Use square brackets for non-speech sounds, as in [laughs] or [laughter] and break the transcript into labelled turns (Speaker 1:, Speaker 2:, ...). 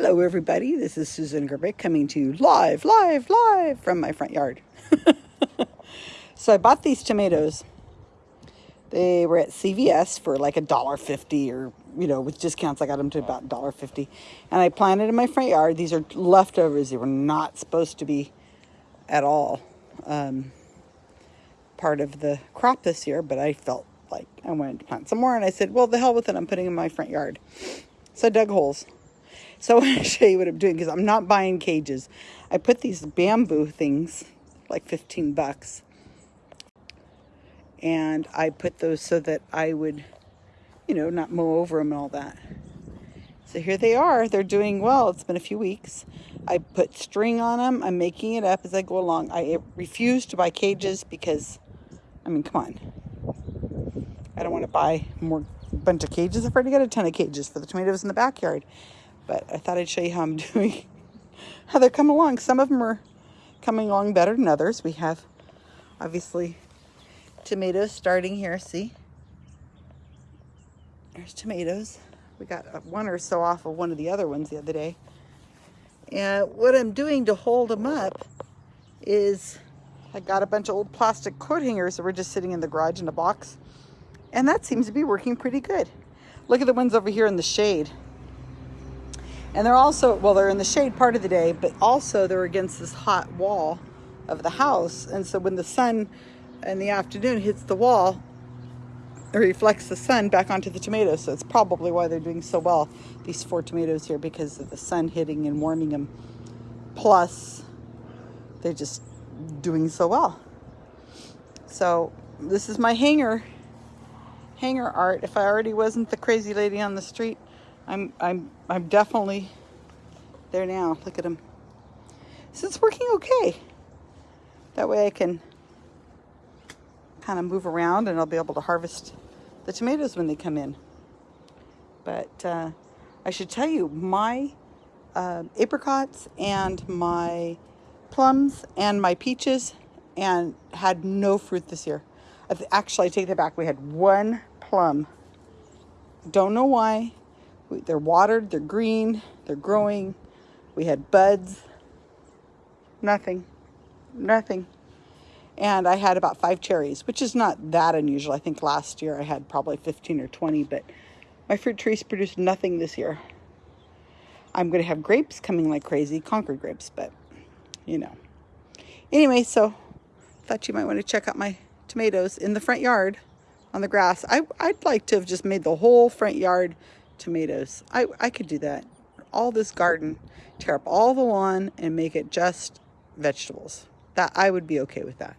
Speaker 1: Hello, everybody. This is Susan Gerbic coming to you live, live, live from my front yard. [laughs] so I bought these tomatoes. They were at CVS for like a dollar fifty, or you know, with discounts, I got them to about dollar fifty. And I planted in my front yard. These are leftovers. They were not supposed to be at all um, part of the crop this year, but I felt like I wanted to plant some more. And I said, well, the hell with it. I'm putting in my front yard. So I dug holes so I want to show you what I'm doing because I'm not buying cages. I put these bamboo things, like 15 bucks. And I put those so that I would, you know, not mow over them and all that. So here they are. They're doing well. It's been a few weeks. I put string on them. I'm making it up as I go along. I refuse to buy cages because, I mean, come on. I don't want to buy more bunch of cages. I've already got a ton of cages for the tomatoes in the backyard but I thought I'd show you how I'm [laughs] doing, how they're coming along. Some of them are coming along better than others. We have, obviously, tomatoes starting here, see? There's tomatoes. We got uh, one or so off of one of the other ones the other day. And what I'm doing to hold them up is I got a bunch of old plastic coat hangers that were just sitting in the garage in a box. And that seems to be working pretty good. Look at the ones over here in the shade. And they're also, well, they're in the shade part of the day, but also they're against this hot wall of the house. And so when the sun in the afternoon hits the wall, it reflects the sun back onto the tomatoes. So it's probably why they're doing so well, these four tomatoes here, because of the sun hitting and warming them. Plus, they're just doing so well. So this is my hanger, hanger art. If I already wasn't the crazy lady on the street, I'm, I'm, I'm definitely there now. Look at them. So it's working okay. That way I can kind of move around and I'll be able to harvest the tomatoes when they come in. But uh, I should tell you, my uh, apricots and my plums and my peaches and had no fruit this year. Actually, I take that back. We had one plum. Don't know why. They're watered, they're green, they're growing. We had buds. Nothing. Nothing. And I had about five cherries, which is not that unusual. I think last year I had probably 15 or 20, but my fruit trees produced nothing this year. I'm going to have grapes coming like crazy, Concord grapes, but you know. Anyway, so thought you might want to check out my tomatoes in the front yard on the grass. I, I'd like to have just made the whole front yard tomatoes. I, I could do that. All this garden, tear up all the lawn and make it just vegetables. That I would be okay with that.